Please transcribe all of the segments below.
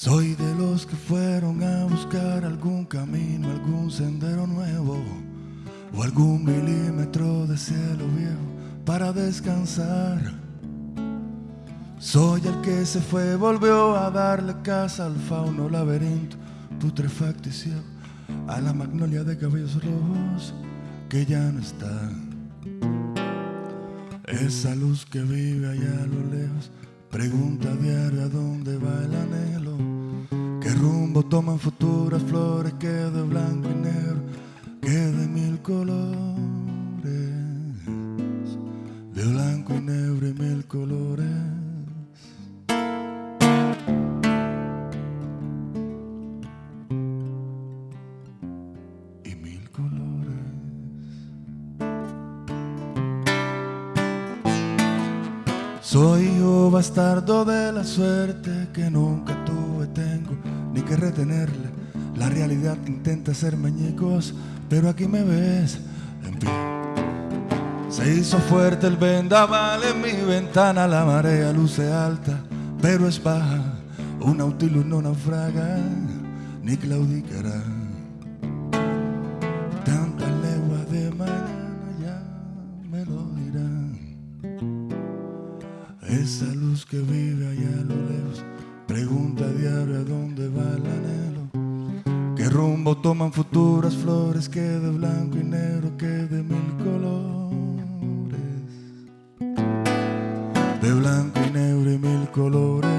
Soy de los que fueron a buscar algún camino, algún sendero nuevo o algún milímetro de cielo viejo para descansar. Soy el que se fue, volvió a darle casa al fauno laberinto, putrefacto y ciego, a la magnolia de cabellos rojos que ya no está. Esa luz que vive allá a lo lejos, pregunta a diario a dónde va el anhelo. ¿Qué rumbo toman futuras flores que de blanco y negro, que de mil colores? De blanco y negro y mil colores. Soy hijo bastardo de la suerte que nunca tuve, tengo ni que retenerle. La realidad intenta ser meñicos, pero aquí me ves en pie. Se hizo fuerte el vendaval en mi ventana, la marea luce alta, pero es baja. Un nautilus no naufraga, ni claudicará. Esa luz que vive allá a lo lejos pregunta diario a dónde va el anhelo. ¿Qué rumbo toman futuras flores que de blanco y negro, que de mil colores? De blanco y negro y mil colores.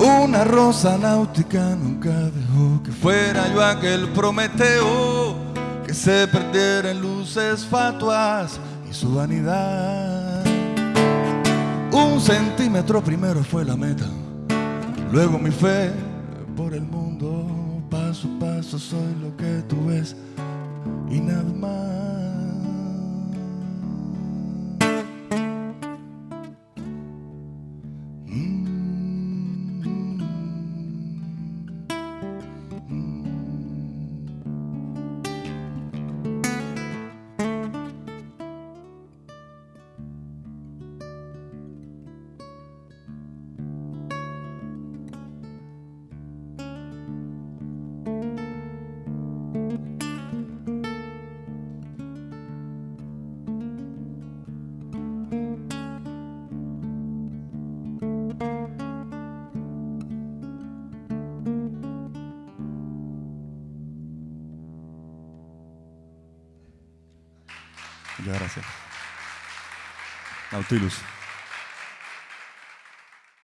Una rosa náutica nunca dejó que fuera yo aquel Prometeo que se perdiera en luces fatuas y su vanidad. Un centímetro primero fue la meta, luego mi fe por el mundo. Paso a paso soy lo que tú ves y nada más. Muchas gracias. Nautilus.